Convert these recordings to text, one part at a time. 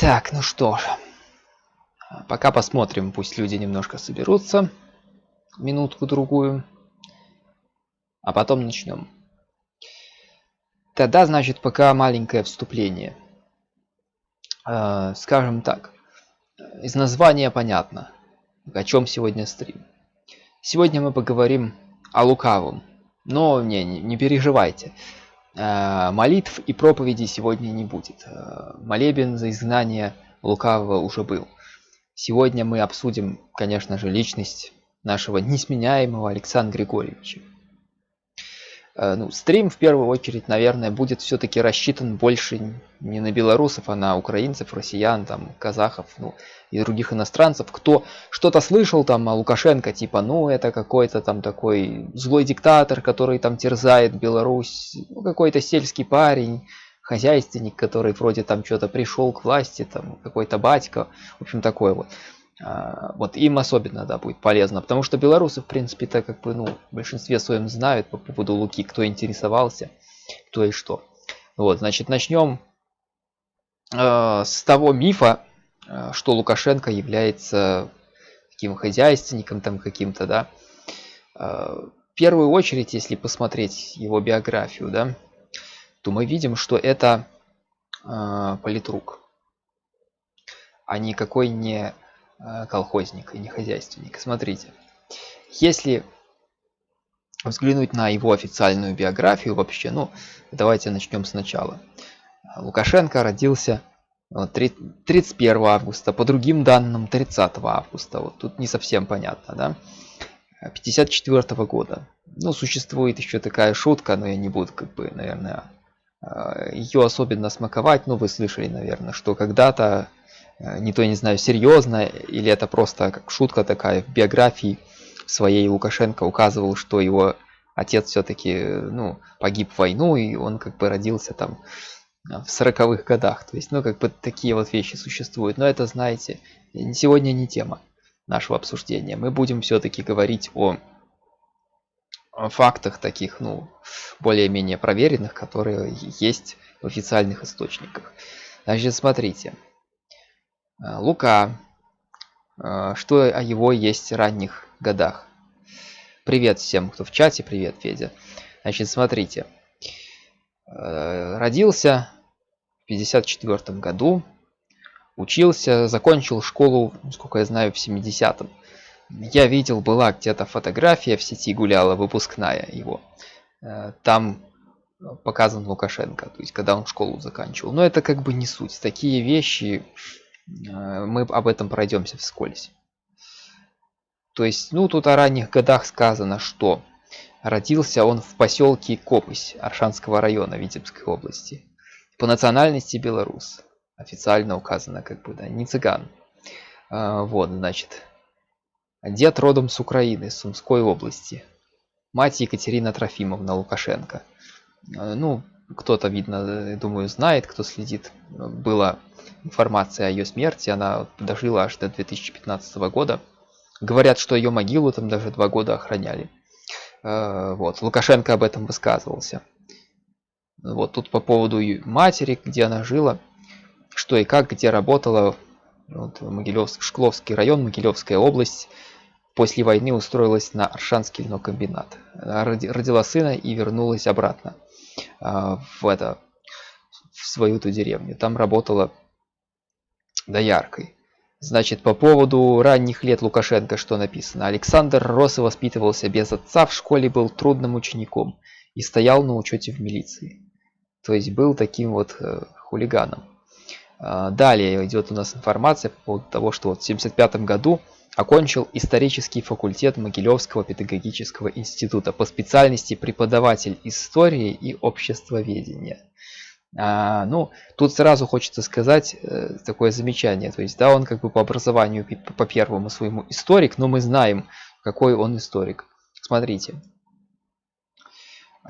Так, ну что ж. Пока посмотрим, пусть люди немножко соберутся. Минутку-другую. А потом начнем. Тогда, значит, пока маленькое вступление. Э, скажем так. Из названия понятно, о чем сегодня стрим. Сегодня мы поговорим о лукавом. Но не, не, переживайте. Э, молитв и проповеди сегодня не будет. Э, молебен за изгнание лукавого уже был. Сегодня мы обсудим, конечно же, личность нашего несменяемого Александра Григорьевича. Э, ну, стрим в первую очередь, наверное, будет все-таки рассчитан больше не на белорусов, а на украинцев, россиян, там, казахов, ну, и других иностранцев, кто что-то слышал там о Лукашенко, типа, ну, это какой-то там такой злой диктатор, который там терзает Беларусь, ну, какой-то сельский парень, хозяйственник, который вроде там что-то пришел к власти, там, какой-то батька, в общем, такое вот. А, вот им особенно, да, будет полезно, потому что белорусы, в принципе, так как бы, ну, в большинстве своем знают по поводу Луки, кто интересовался, кто и что. Вот, значит, начнем э, с того мифа, э, что Лукашенко является таким хозяйственником там каким-то, да. Э, в первую очередь, если посмотреть его биографию, да, то мы видим, что это э, политрук, а никакой не колхозник и не хозяйственник. Смотрите, если взглянуть на его официальную биографию вообще, ну, давайте начнем сначала. Лукашенко родился 31 э, августа, по другим данным 30 августа, вот тут не совсем понятно, да, 54 -го года. Ну, существует еще такая шутка, но я не буду, как бы, наверное, э, ее особенно смаковать, но вы слышали, наверное, что когда-то Э, не то не знаю, серьезно, или это просто как шутка такая в биографии своей Лукашенко указывал, что его отец все-таки ну, погиб в войну, и он как бы родился там в сороковых годах. То есть, ну, как бы такие вот вещи существуют. Но это, знаете, сегодня не тема нашего обсуждения. Мы будем все-таки говорить о фактах таких, ну, более-менее проверенных, которые есть в официальных источниках. Значит, смотрите. Э, Лука. Э, что о его есть ранних годах? Привет всем, кто в чате. Привет, Федя. Значит, смотрите. Э, родился в 54 году. Учился, закончил школу, сколько я знаю, в 70-м. Я видел, была где-то фотография в сети гуляла, выпускная его. Там показан Лукашенко, то есть когда он школу заканчивал. Но это как бы не суть. Такие вещи мы об этом пройдемся вскользь. То есть, ну, тут о ранних годах сказано, что родился он в поселке Копысь Аршанского района Витебской области. По национальности белорус. Официально указано, как бы, да, не цыган. А, вот, значит. Дед родом с Украины, Сумской области. Мать Екатерина Трофимовна Лукашенко. А, ну, кто-то, видно, думаю, знает, кто следит. Было информация о ее смерти. Она дожила аж до 2015 года. Говорят, что ее могилу там даже два года охраняли. Э, вот, Лукашенко об этом высказывался. Вот тут по поводу матери, где она жила, что и как, где работала. Вот, Могилевск, Шкловский район, Могилевская область. После войны устроилась на Аршанский льнокомбинат. Родила сына и вернулась обратно э, в это в свою ту деревню. Там работала дояркой. Значит, по поводу ранних лет Лукашенко что написано? Александр рос и воспитывался без отца, в школе был трудным учеником и стоял на учете в милиции. То есть был таким вот э, хулиганом. А, далее идет у нас информация по поводу того, что вот в 1975 году окончил исторический факультет Могилевского педагогического института по специальности преподаватель истории и обществоведения. А, ну, тут сразу хочется сказать э, такое замечание. То есть, да, он как бы по образованию, по первому своему историк, но мы знаем, какой он историк. Смотрите.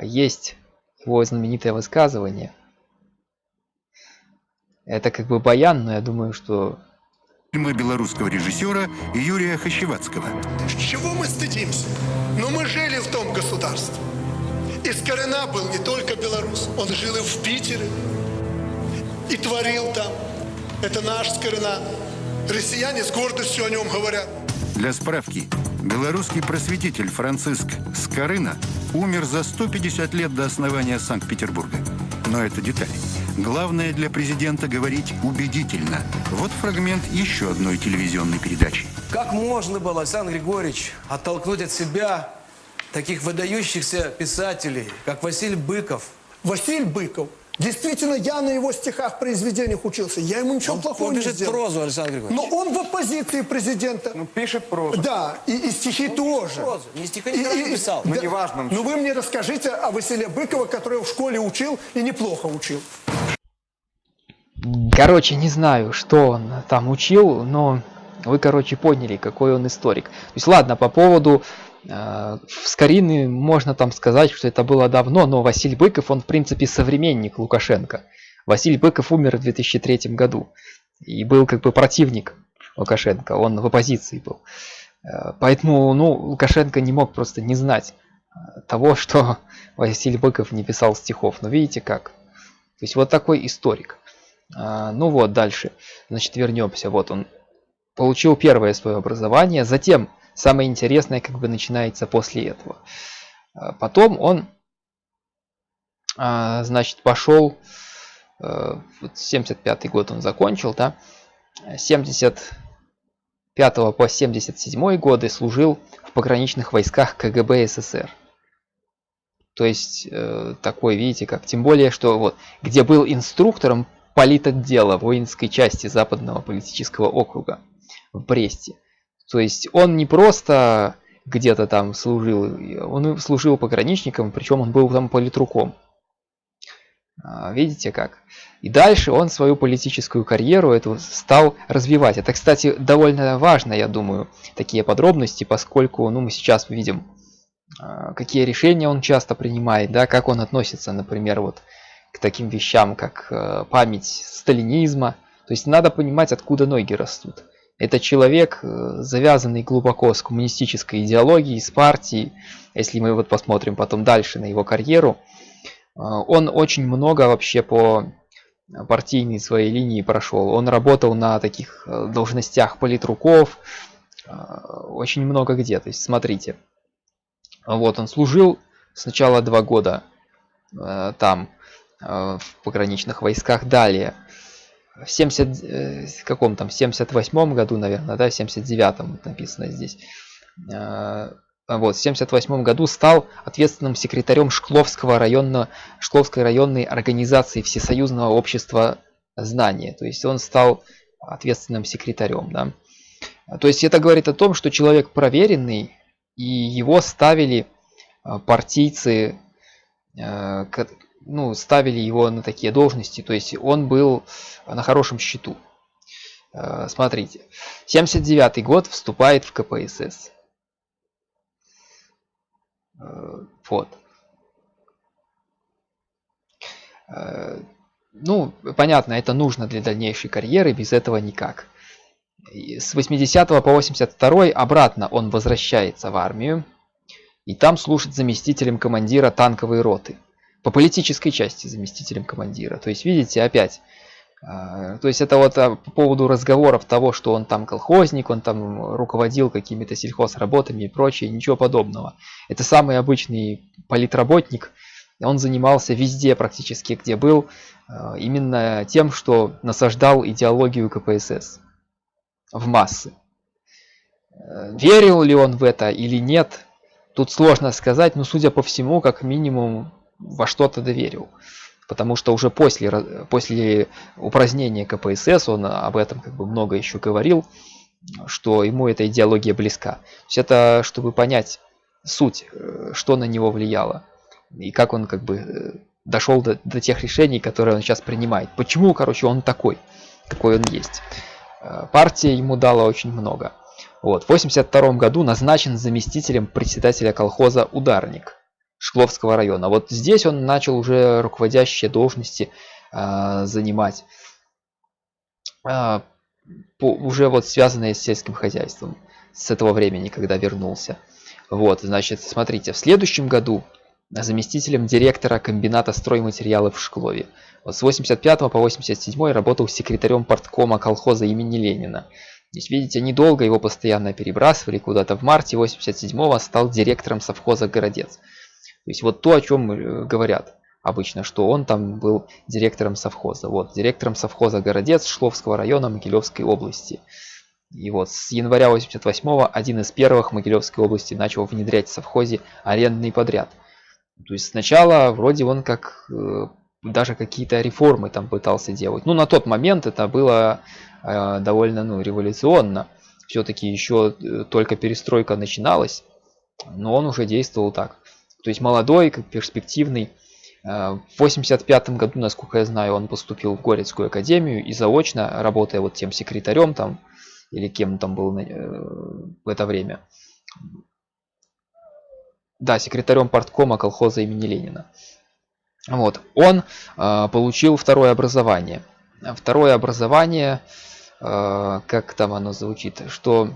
Есть его знаменитое высказывание. Это как бы баян, но я думаю, что... Фильмы белорусского режиссера Юрия Хащевацкого. Чего мы стыдимся? Но мы жили в том государстве. Из Корена был не только белорус, он жил и в Питере, и творил там. Это наш Скорина. Россияне с гордостью о нем говорят. Для справки, белорусский просветитель Франциск Скорына умер за 150 лет до основания Санкт-Петербурга. Но это детали. Главное для президента говорить убедительно. Вот фрагмент еще одной телевизионной передачи. Как можно было, Александр Григорьевич, оттолкнуть от себя таких выдающихся писателей, как Василий Быков? Василий Быков. Действительно, я на его стихах, произведениях учился. Я ему ничего плохого Он не пишет сделал. прозу, Александр Григорьевич. Но он в оппозиции президента. Ну, пишет прозу. Да, и, и стихи тоже. Прозу. Не стиха И- никогда и- не писал. Ну, да. неважно. Ну вы мне расскажите о Василе Быкове, который в школе учил и неплохо учил. Короче, не знаю, что он там учил, но вы, короче, поняли, какой он историк. То есть, ладно, по поводу э, Скорины можно там сказать, что это было давно, но Василий Быков, он, в принципе, современник Лукашенко. Василий Быков умер в 2003 году и был как бы противник Лукашенко, он в оппозиции был. Э, Поэтому, ну, Лукашенко не мог просто не знать э, того, что Василий Быков не писал стихов. Но видите как? То есть вот такой историк. Ну вот, дальше. Значит, вернемся. Вот он получил первое свое образование. Затем самое интересное как бы начинается после этого. А, Потом он, а, значит, пошел, э, вот 75 год он закончил, да, 75 по 77 годы служил в пограничных войсках КГБ СССР. То есть э, такой, видите, как, тем более, что вот, где был инструктором политотдела воинской части Западного политического округа в Бресте. То есть он не просто где-то там служил, он служил пограничником, причем он был там политруком. А, Видите как? И дальше он свою политическую карьеру эту стал развивать. Это, кстати, довольно важно, я думаю, такие подробности, поскольку ну, мы сейчас видим, а, какие решения он часто принимает, да, как он относится, например, вот к таким вещам, как э, память сталинизма. То есть надо понимать, откуда ноги растут. Это человек, э, завязанный глубоко с коммунистической идеологией, с партией. Если мы вот посмотрим потом дальше на его карьеру, э, он очень много вообще по партийной своей линии прошел. Он работал на таких э, должностях политруков, очень много где. То есть смотрите, вот он служил сначала два года там в пограничных войсках далее в 70 э, каком там 78 году наверное да 79 написано здесь. Э, вот в 78 году стал ответственным секретарем Шкловского районного Шкловской районной организации Всесоюзного общества знания. То есть он стал ответственным секретарем да. То есть это говорит о том что человек проверенный и его ставили э, партийцы э, ну, ставили его на такие должности, то есть он был на хорошем счету. Э, Смотрите, 79 год вступает в КПСС. Э, Вот. Э, Ну, понятно, это нужно для дальнейшей карьеры, без этого никак. С 80 по 82 обратно он возвращается в армию, и там служит заместителем командира танковой роты по политической части заместителем командира. То есть, видите, опять. а, То есть это вот а, по поводу разговоров того, что он там колхозник, он там руководил какими-то сельхозработами и прочее, ничего подобного. Это самый обычный политработник. Он занимался везде практически, где был, а, именно тем, что насаждал идеологию КПСС в массы. Верил ли он в это или нет, тут сложно сказать, но судя по всему, как минимум во что-то доверил. Потому что уже после, после упразднения КПСС он об этом как бы много еще говорил, что ему эта идеология близка. То есть это чтобы понять суть, э, что на него влияло. И как он как бы э, дошел до, до тех решений, которые он сейчас принимает. Почему, короче, он такой, какой он есть. Э, Партия ему дала очень много. Вот. В 82 году назначен заместителем председателя колхоза «Ударник» Шкловского района. Вот здесь он начал уже руководящие должности а, занимать, а, по- уже вот связанные с сельским хозяйством с этого времени, когда вернулся. Вот, значит, смотрите, в следующем году заместителем директора комбината стройматериалов в Шклове. Вот с 85 по 87 работал секретарем порткома колхоза имени Ленина. Здесь, видите, недолго его постоянно перебрасывали куда-то. В марте 87-го стал директором совхоза «Городец». То есть вот то, о чем э, говорят обычно, что он там был директором совхоза. Вот, директором совхоза «Городец» Шловского района Могилевской области. И вот с января 88-го один из первых Могилевской области начал внедрять в совхозе арендный подряд. То есть сначала вроде он как э, даже какие-то реформы там пытался делать. Ну, на тот момент это было э, довольно ну, революционно. Все-таки еще э, только перестройка начиналась, но он уже действовал так. То есть молодой, как перспективный. Э, в 85 году, насколько я знаю, он поступил в Горецкую академию и заочно, работая вот тем секретарем там, или кем там был э, в это время. Да, секретарем порткома колхоза имени Ленина. Вот, он э, получил второе образование. Второе образование, э, как там оно звучит, что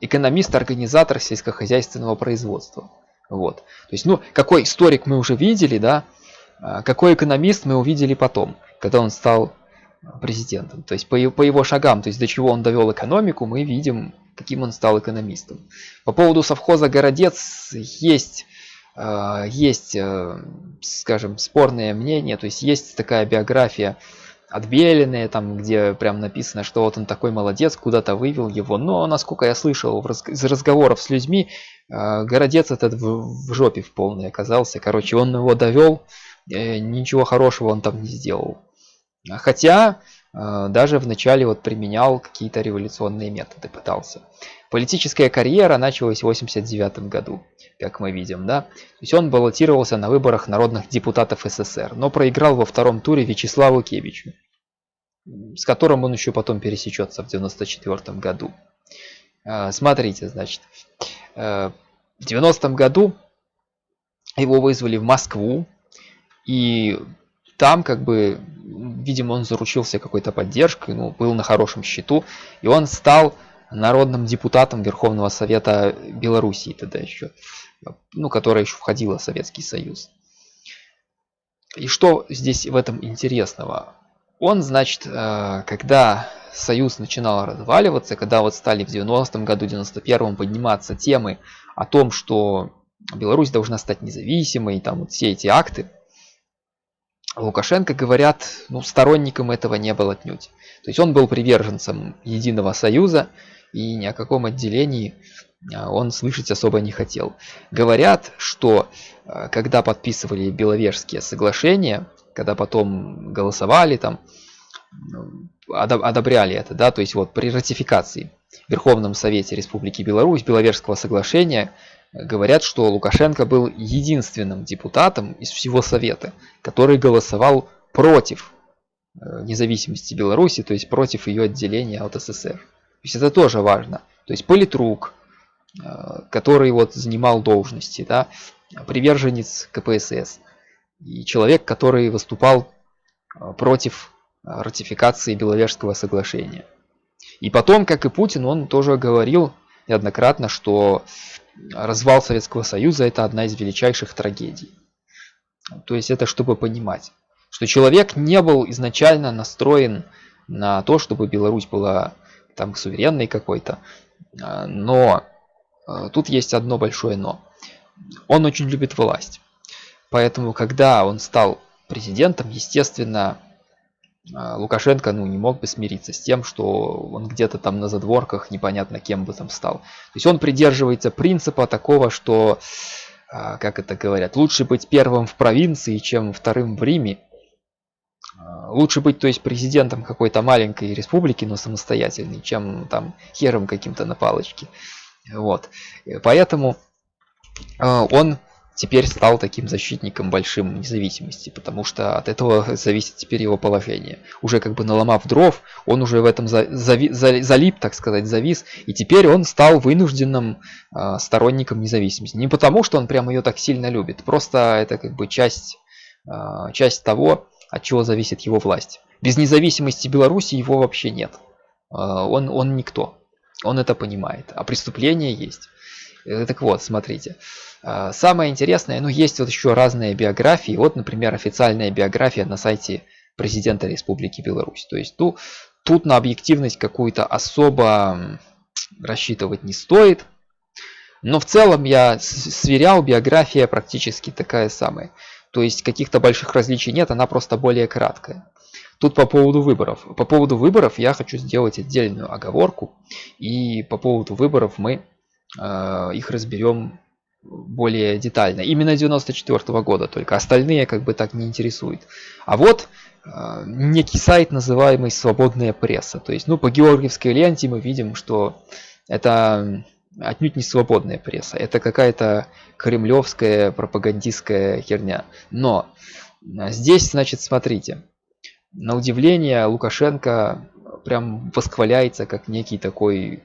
экономист-организатор сельскохозяйственного производства. Вот. То есть, ну, какой историк мы уже видели, да, а какой экономист мы увидели потом, когда он стал президентом. То есть по, по его шагам, то есть до чего он довел экономику, мы видим, каким он стал экономистом. По поводу совхоза «Городец» есть а, есть, э, скажем, спорное мнение, то есть есть такая биография отбеленная, там, где прям написано, что вот он такой молодец, куда-то вывел его. Но, насколько я слышал из разговоров с людьми, а, городец этот в, в жопе в полной оказался. Короче, он его довел, э, ничего хорошего он там не сделал. Хотя а, даже вначале вот применял какие-то революционные методы, пытался. Политическая карьера началась в 89 году, как мы видим, да. То есть он баллотировался на выборах народных депутатов СССР, но проиграл во втором туре Вячеславу Кевичу, с которым он еще потом пересечется в 94 году. А, смотрите, значит, э, в 90 году его вызвали в Москву, и там как бы, видимо, он заручился какой-то поддержкой, ну, был на хорошем счету, и он стал народным депутатом Верховного Совета Белоруссии тогда еще, ну, которая еще входила в Советский Союз. И что здесь в этом интересного? Он, значит, э, когда Союз начинал разваливаться, когда вот стали в 90-м году, 91-м подниматься темы о том, что Беларусь должна стать независимой, там вот все эти акты, Лукашенко, говорят, ну, сторонником этого не был отнюдь. То есть он был приверженцем Единого Союза, и ни о каком отделении а, он слышать особо не хотел. Говорят, что а, когда подписывали Беловежские соглашения, когда потом голосовали там, ну, одобряли это, да, то есть вот при ратификации в Верховном Совете Республики Беларусь Беловежского соглашения говорят, что Лукашенко был единственным депутатом из всего Совета, который голосовал против э, независимости Беларуси, то есть против ее отделения от СССР. То есть это тоже важно. То есть политрук, э, который вот занимал должности, да, приверженец КПСС, и человек, который выступал э, против ратификации Беловежского соглашения. И потом, как и Путин, он тоже говорил неоднократно, что развал Советского Союза это одна из величайших трагедий. То есть это чтобы понимать, что человек не был изначально настроен на то, чтобы Беларусь была там суверенной какой-то. А, но тут есть одно большое но. Он очень любит власть. Поэтому, когда он стал президентом, естественно, а, Лукашенко ну, не мог бы смириться с тем, что он где-то там на задворках непонятно кем бы там стал. То есть он придерживается принципа такого, что, а, как это говорят, лучше быть первым в провинции, чем вторым в Риме. А, лучше быть, то есть, президентом какой-то маленькой республики, но самостоятельной, чем там хером каким-то на палочке. Вот. Поэтому он теперь стал таким защитником большим независимости, потому что от этого зависит теперь его положение. Уже как бы наломав дров, он уже в этом за, зави, за, залип, так сказать, завис, и теперь он стал вынужденным э, сторонником независимости. Не потому, что он прямо ее так сильно любит, просто это как бы часть, э, часть того, от чего зависит его власть. Без независимости Беларуси его вообще нет. Э, он, он никто. Он это понимает. А преступление есть. Э, так вот, смотрите. А, самое интересное, ну есть вот еще разные биографии. Вот, например, официальная биография на сайте президента Республики Беларусь. То есть ну, тут на объективность какую-то особо рассчитывать не стоит. Но в целом я сверял, биография практически такая самая. То есть каких-то больших различий нет, она просто более краткая. Тут по поводу выборов. По поводу выборов я хочу сделать отдельную оговорку. И по поводу выборов мы их разберем более детально. Именно 94 -го года только. Остальные как бы так не интересуют. А вот э, некий сайт, называемый «Свободная пресса». То есть, ну, по георгиевской ленте мы видим, что это отнюдь не свободная пресса. Это какая-то кремлевская пропагандистская херня. Но а, здесь, значит, смотрите. На удивление Лукашенко прям восхваляется как некий такой э,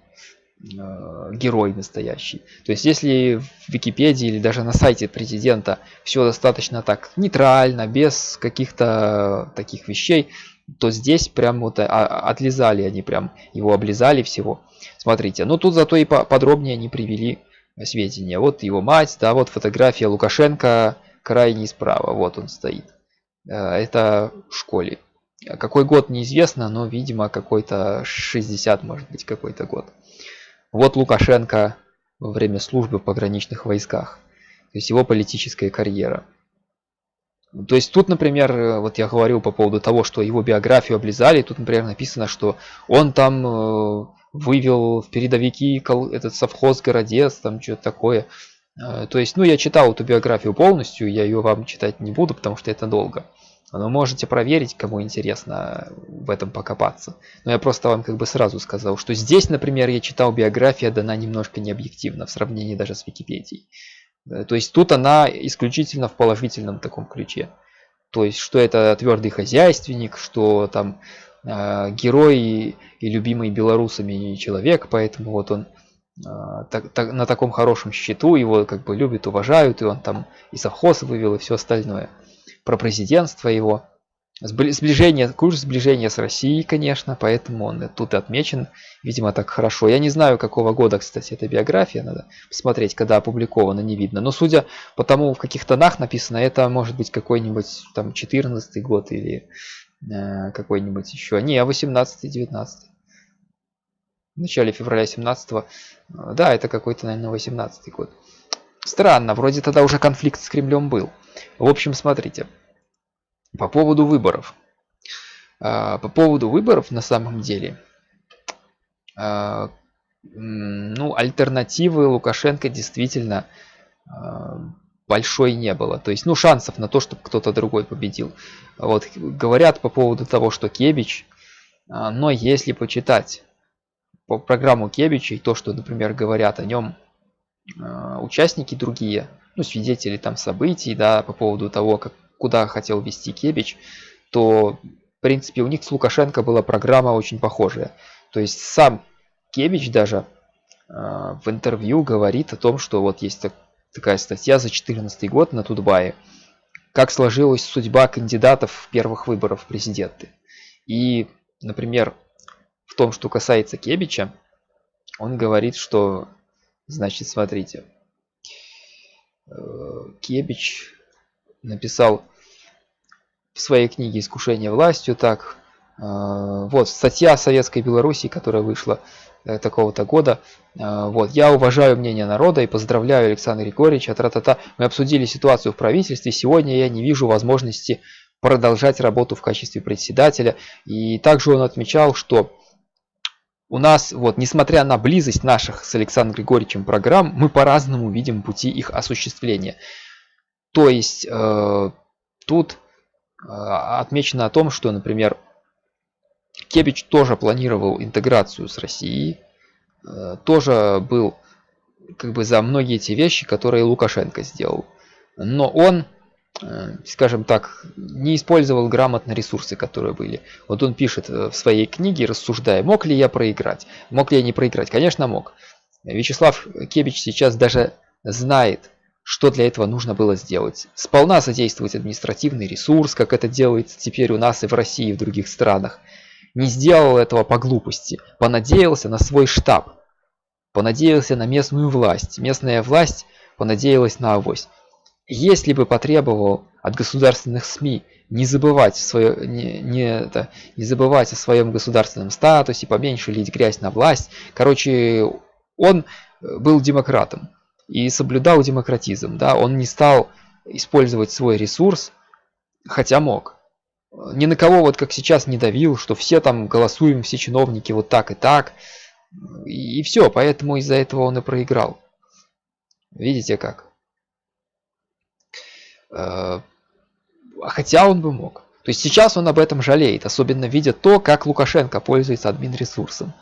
герой настоящий. То есть если в Википедии или даже на сайте президента все достаточно так нейтрально, без каких-то таких вещей, то здесь прям вот а, отлизали они прям, его облизали всего. Смотрите, ну тут зато и подробнее они привели сведения. Вот его мать, да, вот фотография Лукашенко крайне справа, вот он стоит. Э, это в школе. Какой год неизвестно, но видимо какой-то 60 может быть какой-то год. Вот Лукашенко во время службы в пограничных войсках. То есть его политическая карьера. То есть тут, например, э, вот я говорил по поводу того, что его биографию облизали, тут, например, написано, что он там э, вывел в передовики этот совхоз городец, там что-то такое. Э, то есть, ну, я читал эту биографию полностью, я ее вам читать не буду, потому что это долго. Но можете проверить, кому интересно в этом покопаться. Но я просто вам как бы сразу сказал, что здесь, например, я читал биография дана немножко необъективно в сравнении даже с Википедией. Э, то есть тут она исключительно в положительном таком ключе. То есть, что это твердый хозяйственник, что там э, герой и, любимый белорусами человек, поэтому вот он э, так, так, на таком хорошем счету, его как бы любят, уважают, и он там и совхоз вывел, и все остальное. Про президентство его. Сближение, курс сближения с Россией, конечно, поэтому он тут отмечен, видимо, так хорошо. Я не знаю, какого года, кстати, эта биография, надо посмотреть, когда опубликована, не видно. Но судя по тому, в каких тонах написано, это может быть какой-нибудь там 14 год или э, какой-нибудь еще. Не, 18-19. В начале февраля 17 -го. Да, это какой-то, наверное, 18 год. Странно, вроде тогда уже конфликт с Кремлем был. В общем, смотрите. По поводу выборов. А, по поводу выборов на самом деле, а, ну, альтернативы Лукашенко действительно а, большой не было. То есть, ну, шансов на то, чтобы кто-то другой победил. Вот, говорят по поводу того, что Кебич, но если почитать по программу Кебича и то, что, например, говорят о нем участники другие, ну, свидетели там событий, да, по поводу того, как куда хотел вести Кебич, то, в принципе, у них с Лукашенко была программа очень похожая. То есть сам Кебич даже э, в интервью говорит о том, что вот есть так, такая статья за 2014 год на Тутбае, как сложилась судьба кандидатов в первых выборов в президенты. И, например, в том, что касается Кебича, он говорит, что, значит, смотрите, э, Кебич написал в своей книге «Искушение властью» так. Э, вот статья Советской Беларуси, которая вышла э, такого-то года. Вот, я уважаю мнение народа и поздравляю Александра Григорьевича. Тра-та-та. Мы обсудили ситуацию в правительстве. Сегодня я не вижу возможности продолжать работу в качестве председателя. И также он отмечал, что у нас, вот, несмотря на близость наших с Александром Григорьевичем программ, мы по-разному видим пути их осуществления. То есть э, тут э, отмечено о том, что, например, Кебич тоже планировал интеграцию с Россией, э, тоже был как бы за многие эти вещи, которые Лукашенко сделал. Но он, скажем так, не использовал грамотно ресурсы, которые были. Вот он пишет э, в своей книге, рассуждая, мог ли я проиграть, мог ли я не проиграть. Конечно, мог. Вячеслав Кебич сейчас даже знает, что для этого нужно было сделать? Сполна задействовать административный ресурс, как это делается теперь у нас и в России, и в других странах. Не сделал этого по глупости, понадеялся на свой штаб. понадеялся на местную власть. Местная власть понадеялась на авось. Если бы потребовал от государственных СМИ не забывать, свое, не, не, это, не забывать о своем государственном статусе, поменьше лить грязь на власть. Короче, он э, был демократом и соблюдал демократизм. Да? Он не стал использовать свой ресурс, хотя мог. Ни на кого, вот как сейчас, не давил, что все там голосуем, все чиновники вот так и так. И, и все, поэтому из-за этого он и проиграл. Видите как? Э, хотя он бы мог. То есть сейчас он об этом жалеет, особенно видя то, как Лукашенко пользуется админ-ресурсом.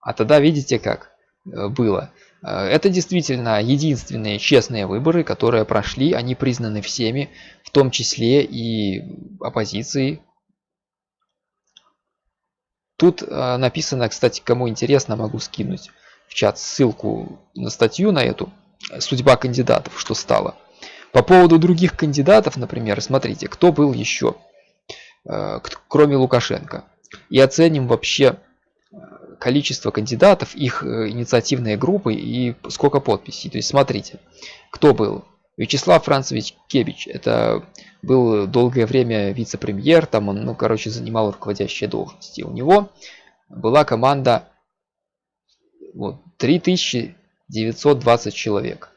А тогда видите как э, было. Э, это действительно единственные честные выборы, которые прошли, они признаны всеми, в том числе и оппозицией. Тут написано, кстати, кому интересно, могу скинуть в чат ссылку на статью на эту «Судьба кандидатов, что стало». По поводу других кандидатов, например, смотрите, кто был еще, э, кроме Лукашенко. И оценим вообще э, количество кандидатов, их э, инициативные группы и сколько подписей. То есть смотрите, кто был. Вячеслав Францевич Кебич, это был долгое время вице-премьер, там он, ну, короче, занимал руководящие должности. У него была команда вот, 3920 человек.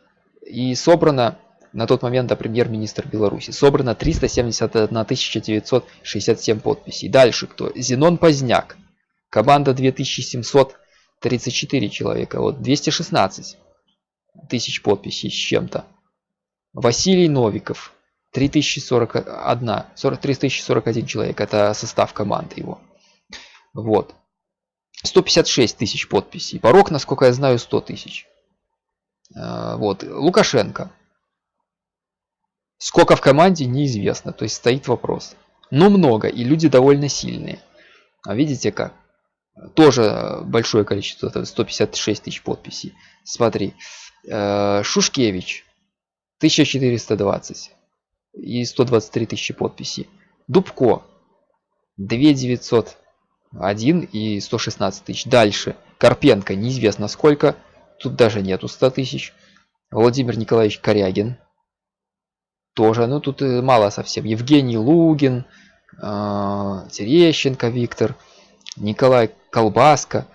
И собрано на тот момент да, премьер-министр Беларуси. Собрано 371 967 подписей. Дальше кто? Зенон Поздняк. Команда 2734 человека. Вот 216 тысяч подписей с чем-то. Василий Новиков. 3041, 40, 3041 человек. Это состав команды его. Вот. 156 тысяч подписей. Порог, насколько я знаю, 100 тысяч. А, вот. Лукашенко. Сколько в команде, неизвестно. То есть стоит вопрос. Но много, и люди довольно сильные. А видите как? Тоже большое количество, 156 тысяч подписей. Смотри. Э, Шушкевич. 1420. И 123 тысячи подписей. Дубко. 2901 и 116 тысяч. Дальше. Карпенко. Неизвестно сколько. Тут даже нету 100 тысяч. Владимир Николаевич Корягин тоже, ну тут э, мало совсем. Евгений Лугин, э, Терещенко Виктор, Николай Колбаска.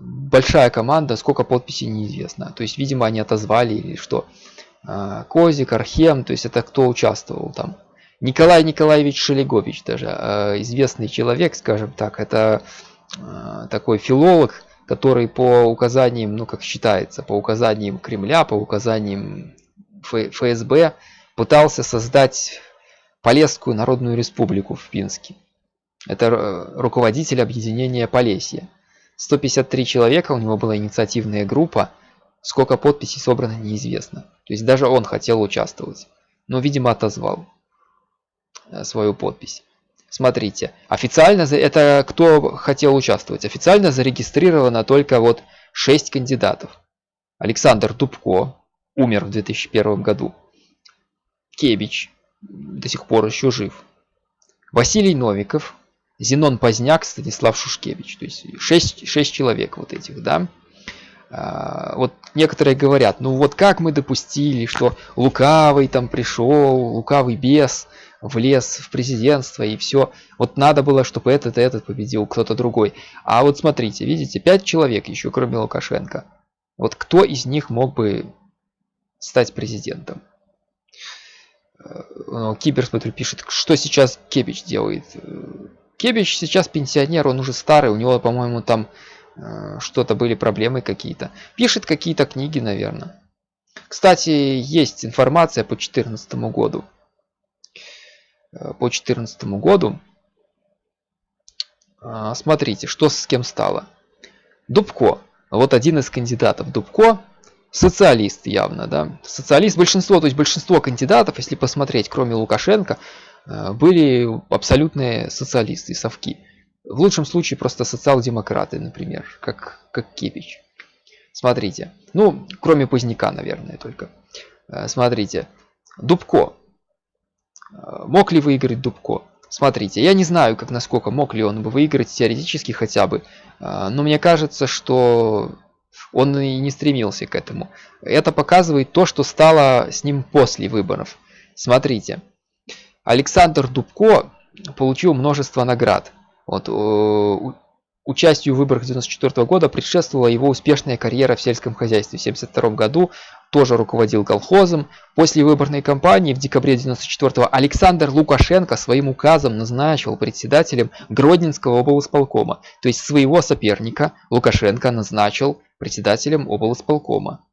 Большая команда, сколько подписей неизвестно. То есть, видимо, они отозвали или что. Э, Козик, Архем, то есть это кто участвовал там. Николай Николаевич Шелегович даже, известный человек, скажем так, это такой филолог, который по указаниям, ну как считается, по указаниям Кремля, по указаниям ФСБ, пытался создать Полесскую Народную Республику в Пинске. Это руководитель объединения Полесья. 153 человека, у него была инициативная группа. Сколько подписей собрано, неизвестно. То есть даже он хотел участвовать. Но, видимо, отозвал э, свою подпись. Смотрите, официально, это кто хотел участвовать? Официально зарегистрировано только вот 6 кандидатов. Александр Дубко умер в 2001 году. Кебич до сих пор еще жив. Василий Новиков, Зенон Поздняк, Станислав Шушкевич. То есть 6, 6 человек вот этих, да. А, вот некоторые говорят, ну вот как мы допустили, что лукавый там пришел, лукавый бес влез в президентство и все. Вот надо было, чтобы этот и этот победил, кто-то другой. А вот смотрите, видите, 5 человек еще, кроме Лукашенко. Вот кто из них мог бы стать президентом? Э, Кибер, смотрю, пишет, что сейчас Кебич делает. Кебич сейчас пенсионер, он уже старый, у него, по-моему, там э, что-то были проблемы какие-то. Пишет какие-то книги, наверное. Кстати, есть информация по 2014 году. Э, по 2014 году. Смотрите, что с кем стало. Дубко. Вот один из кандидатов Дубко социалист явно, да. Социалист, большинство, то есть большинство кандидатов, если посмотреть, кроме Лукашенко, э, были абсолютные социалисты, совки. В лучшем случае просто социал-демократы, например, как, как Кепич. Смотрите. Ну, кроме Поздняка, наверное, только. Э, смотрите. Дубко. Э, мог ли выиграть Дубко? Смотрите, я не знаю, как насколько мог ли он бы выиграть теоретически хотя бы. Но мне кажется, что он и не стремился к этому. Это показывает то, что стало с ним после выборов. Смотрите, Александр Дубко получил множество наград. Вот, Участию в выборах 1994 года предшествовала его успешная карьера в сельском хозяйстве. В 1972 году тоже руководил колхозом. После выборной кампании в декабре 1994 Александр Лукашенко своим указом назначил председателем Гродненского облсполкома. То есть своего соперника Лукашенко назначил председателем облсполкома.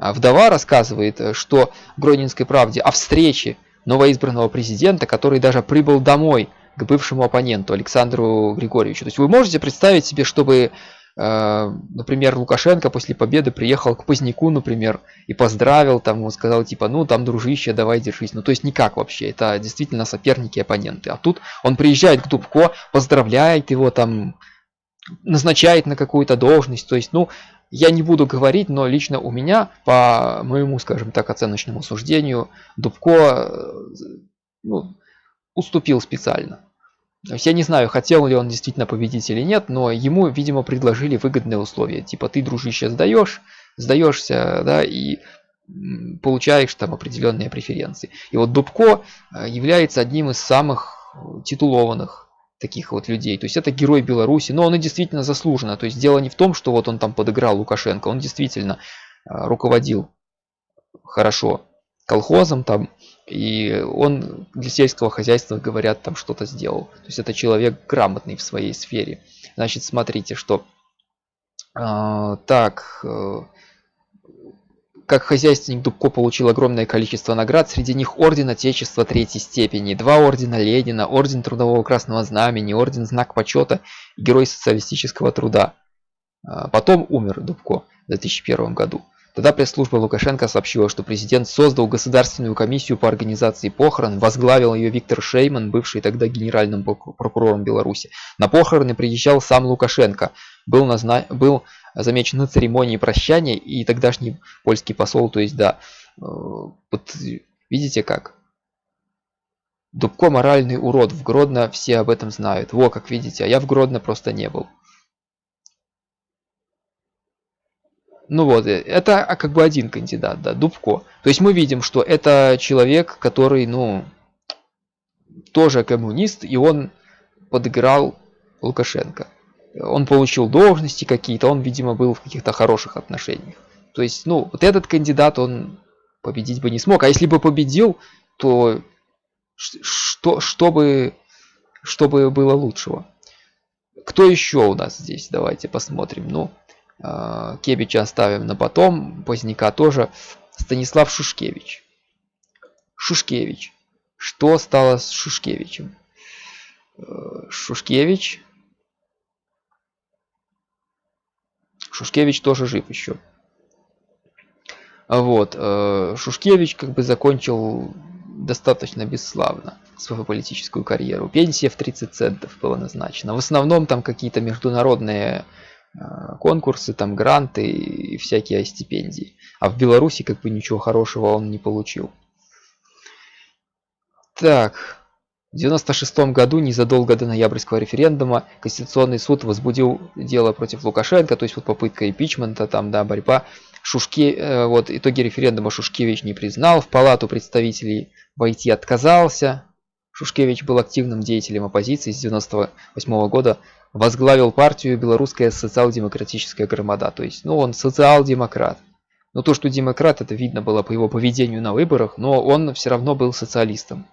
А вдова рассказывает, что в Гродненской правде о встрече новоизбранного президента, который даже прибыл домой к бывшему оппоненту Александру Григорьевичу. То есть вы можете представить себе, чтобы, например, Лукашенко после победы приехал к Поздняку, например, и поздравил, там, он сказал, типа, ну, там, дружище, давай, держись. Ну, то есть никак вообще, это действительно соперники, оппоненты. А тут он приезжает к Дубко, поздравляет его, там, назначает на какую-то должность. То есть, ну, я не буду говорить, но лично у меня, по моему, скажем так, оценочному суждению, Дубко э, ну, уступил специально. То есть я не знаю, хотел ли он действительно победить или нет, но ему, видимо, предложили выгодные условия. Типа ты, дружище, сдаешь, сдаешься, да, и получаешь там определенные преференции. И вот Дубко э, является одним из самых титулованных таких вот людей. То есть это герой Беларуси, но он и действительно заслуженно. То есть дело не в том, что вот он там подыграл Лукашенко, он действительно э, руководил хорошо колхозом там, и он для сельского хозяйства, говорят, там что-то сделал. То есть это человек грамотный в своей сфере. Значит, смотрите, что... Э, так... Э, как хозяйственник Дубко получил огромное количество наград, среди них Орден Отечества третьей степени, два Ордена Ленина, Орден Трудового Красного Знамени, Орден Знак Почета, Герой Социалистического Труда. А, потом умер Дубко в 2001 году. Тогда пресс-служба Лукашенко сообщила, что президент создал государственную комиссию по организации похорон, возглавил ее Виктор Шейман, бывший тогда генеральным прокурором Беларуси. На похороны приезжал сам Лукашенко, был, назна... был замечен на церемонии прощания и тогдашний польский посол, то есть да, э, вот видите как? Дубко моральный урод, в Гродно все об этом знают. Во, как видите, а я в Гродно просто не был. Ну вот, э, это а, как бы один кандидат, да, Дубко. То есть мы видим, что это человек, который, ну, тоже коммунист, и он подыграл Лукашенко. Он получил должности какие-то, он, видимо, был в каких-то хороших отношениях. То есть, ну, вот этот кандидат, он победить бы не смог. А если бы победил, то что, чтобы, чтобы было лучшего? Кто еще у нас здесь? Давайте посмотрим. Ну, Кебича оставим на потом, Поздняка тоже. Станислав Шушкевич. Шушкевич. Что стало с Шушкевичем? Э, Шушкевич. Шушкевич тоже жив еще. Вот. Э, Шушкевич как бы закончил достаточно бесславно свою политическую карьеру. Пенсия в 30 центов была назначена. В основном там какие-то международные Э, конкурсы, там гранты и всякие стипендии. А в Беларуси как бы ничего хорошего он не получил. Так, в 96 году, незадолго до ноябрьского референдума, Конституционный суд возбудил дело против Лукашенко, то есть вот попытка импичмента, там, да, борьба. Шушке, э, вот итоги референдума Шушкевич не признал, в палату представителей войти отказался. Шушкевич был активным деятелем оппозиции с 98 года возглавил партию Белорусская социал-демократическая громада. То есть, ну, он социал-демократ. Но то, что демократ, это видно было по его поведению на выборах, но он все равно был социалистом.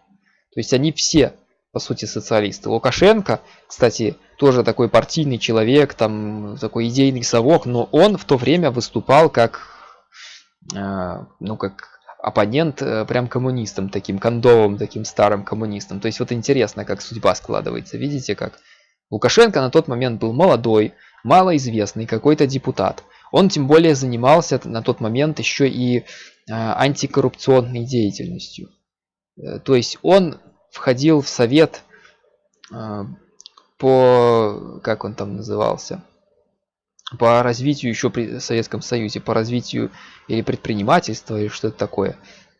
То есть они все, по сути, социалисты. Лукашенко, кстати, тоже такой партийный человек, там такой идейный совок, но он в то время выступал как, э, ну, как оппонент э, прям коммунистом, таким кондовым, таким старым коммунистом. То есть вот интересно, как судьба складывается. Видите, как Лукашенко на тот момент был молодой, малоизвестный какой-то депутат. Он тем более занимался на тот момент еще и э, антикоррупционной деятельностью. Э, то есть он входил в совет э, по, как он там назывался, по развитию еще при Советском Союзе, по развитию или предпринимательства, или что-то такое.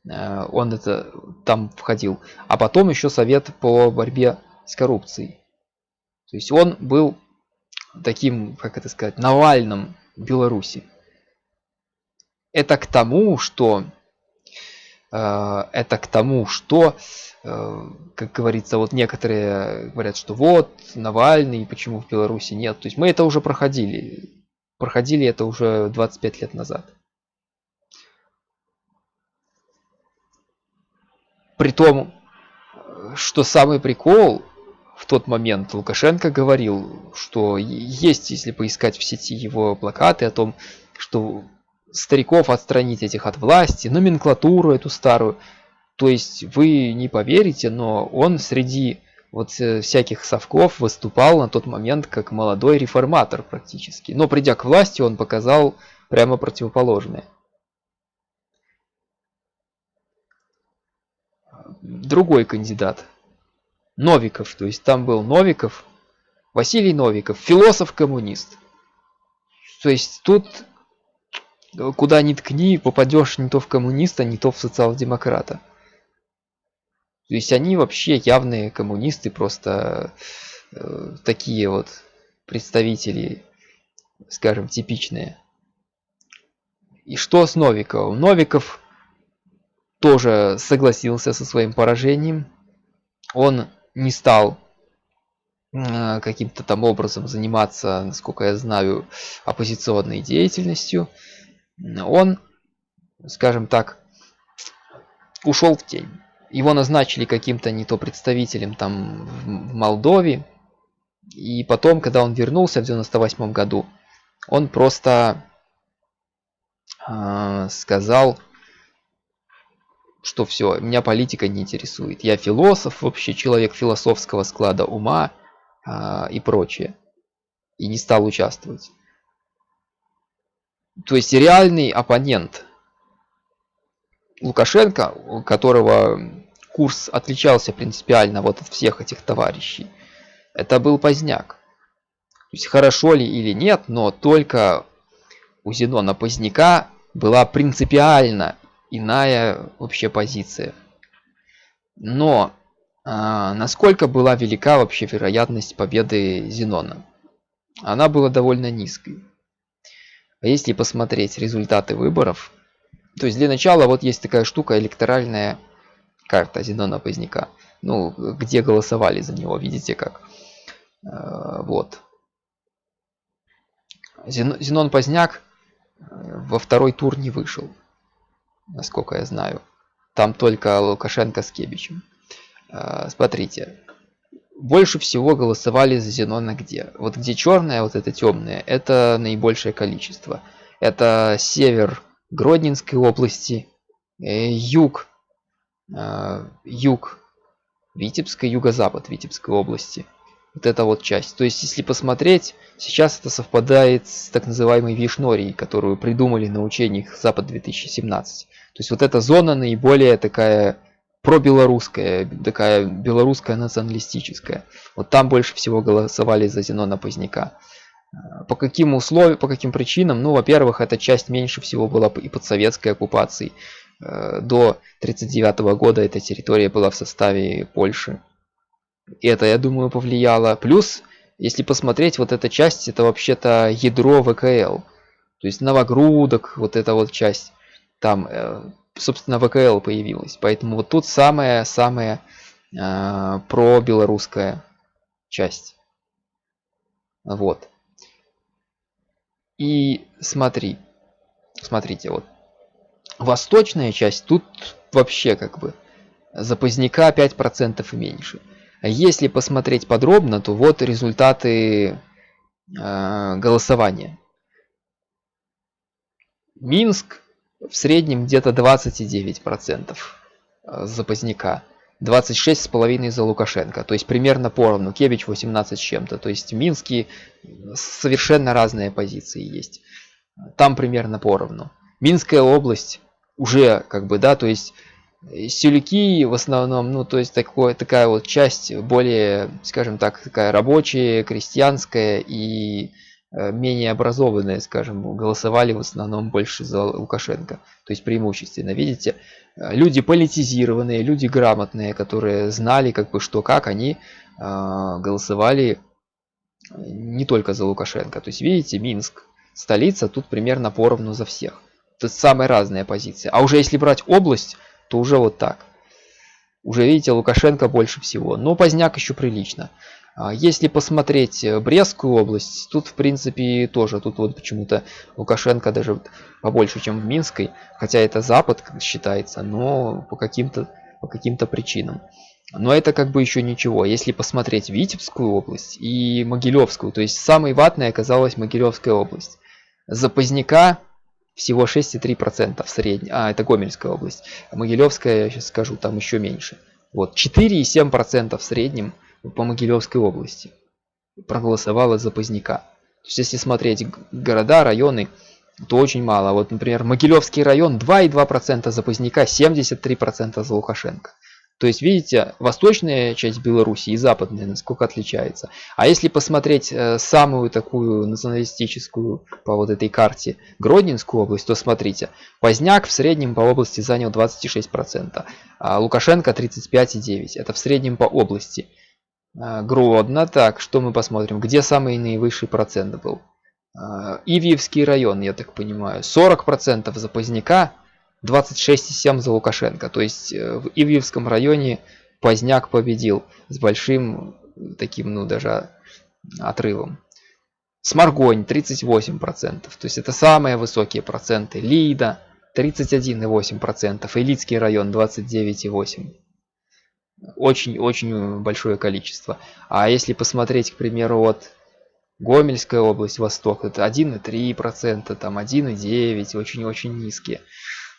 Он это там входил. А потом еще совет по борьбе с коррупцией. То есть он был таким, как это сказать, Навальным Беларуси. Это к тому, что э, это к тому, что, э, как говорится, вот некоторые говорят, что вот Навальный, почему в Беларуси нет. То есть мы это уже проходили. Проходили это уже 25 лет назад. При том, что самый прикол, в тот момент Лукашенко говорил, что есть, если поискать в сети его плакаты о том, что стариков отстранить этих от власти, номенклатуру эту старую. То есть вы не поверите, но он среди вот э, всяких совков выступал на тот момент как молодой реформатор практически. Но придя к власти, он показал прямо противоположное. Другой кандидат Новиков, то есть там был Новиков, Василий Новиков, философ-коммунист. То есть тут куда ни ткни, попадешь не то в коммуниста, не то в социал-демократа. То есть они вообще явные коммунисты, просто э, такие вот представители, скажем, типичные. И что с Новиковым? Новиков тоже согласился со своим поражением. Он не стал э, каким-то там образом заниматься, насколько я знаю, оппозиционной деятельностью. Он, скажем так, ушел в тень. Его назначили каким-то не то представителем там в Молдове. И потом, когда он вернулся в 98 году, он просто э, сказал, что все, меня политика не интересует. Я философ, вообще человек философского склада ума а, и прочее. И не стал участвовать. То есть реальный оппонент Лукашенко, у которого курс отличался принципиально вот от всех этих товарищей, это был Поздняк. То есть хорошо ли или нет, но только у Зенона Поздняка была принципиально иная вообще позиция. Но а, насколько была велика вообще вероятность победы Зенона? Она была довольно низкой. А если посмотреть результаты выборов, то есть для начала вот есть такая штука электоральная карта Зенона Поздняка. Ну, где голосовали за него, видите как. А, вот. Зенон Поздняк э, во второй тур не вышел насколько я знаю. Там только Лукашенко с Кебичем. А, смотрите. Больше всего голосовали за Зенона где? Вот где черное, вот это темное, это наибольшее количество. Это север Гродненской области, э, юг, а, юг Витебской, юго-запад Витебской области. Вот эта вот часть. То есть, если посмотреть, сейчас это совпадает с так называемой Вишнорией, которую придумали на учениях Запад 2017. То есть вот эта зона наиболее такая пробелорусская, такая белорусская националистическая. Вот там больше всего голосовали за Зенона Поздняка. А, по каким условиям, по каким причинам? Ну, во-первых, эта часть меньше всего была и под советской оккупацией. А, до 1939 года эта территория была в составе Польши. Это, я думаю, повлияло. Плюс, если посмотреть, вот эта часть, это вообще-то ядро ВКЛ. То есть Новогрудок, вот эта вот часть там, э, собственно, ВКЛ появилась. Поэтому вот тут самая-самая э, про-белорусская часть. Вот. И смотри, смотрите, вот восточная часть тут вообще как бы за поздняка 5% и меньше. Если посмотреть подробно, то вот результаты э, голосования. Минск в среднем где-то 29% э, за Поздняка. 26,5 за Лукашенко. То есть примерно поровну. Кебич 18 с чем-то. То есть в Минске совершенно разные позиции есть. Там примерно поровну. Минская область уже как бы, да, то есть э, Сюльки в основном, ну, то есть такое, такая вот часть более, скажем так, такая рабочая, крестьянская и Э, менее образованные, скажем, голосовали в основном больше за Лукашенко. То есть преимущественно, видите, э, люди политизированные, люди грамотные, которые знали как бы что как, они э, голосовали не только за Лукашенко. То есть видите, Минск столица тут примерно поровну за всех. Это самая разная позиция. А уже если брать область, то уже вот так. Уже видите, Лукашенко больше всего. Но Поздняк еще прилично. А если посмотреть э, Брестскую область, тут в принципе тоже, тут вот почему-то Лукашенко даже побольше, чем в Минской, хотя это Запад считается, но по каким-то по каким-то причинам. Но это как бы еще ничего. Если посмотреть Витебскую область и Могилевскую, то есть самой ватной оказалась Могилевская область. За Поздняка всего 6,3% в среднем. А, это Гомельская область. Могилевская, я сейчас скажу, там еще меньше. Вот, 4,7% в среднем по Могилевской области проголосовало за Поздняка. То есть, если смотреть города, районы, то очень мало. Вот, например, Могилевский район 2,2% за Поздняка, 73% за Лукашенко. То есть, видите, восточная часть Беларуси и западная, насколько отличается. А если посмотреть э, самую такую националистическую по вот этой карте Гродненскую область, то смотрите, Поздняк в среднем по области занял 26%, а Лукашенко 35,9%. Это в среднем по области. А, Гродно, так, что мы посмотрим, где самый наивысший процент был? А, Ивьевский район, я так понимаю, 40% за Поздняка, 26,7 за Лукашенко. То есть э, в Ивьевском районе Поздняк победил с большим таким, ну даже отрывом. Сморгонь 38%, то есть это самые высокие проценты. Лида 31,8%, Элитский район 29,8%. Очень-очень большое количество. А если посмотреть, к примеру, вот Гомельская область, Восток, это 1,3%, там 1,9%, очень-очень низкие.